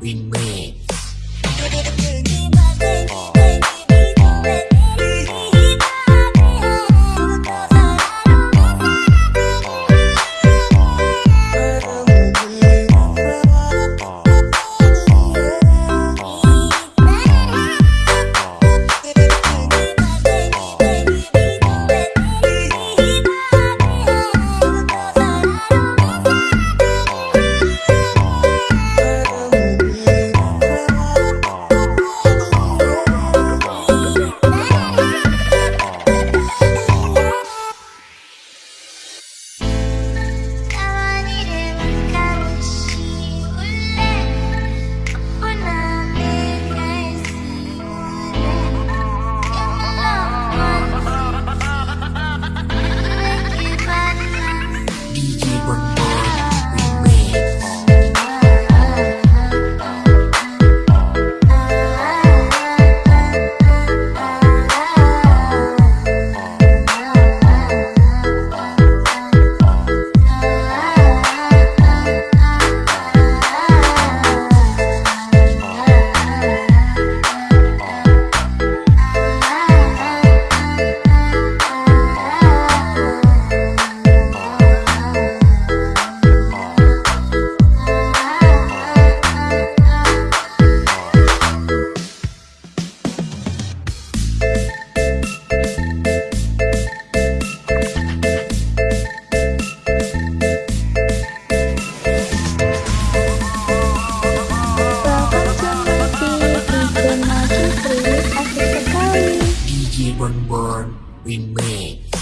Remix. even born we made.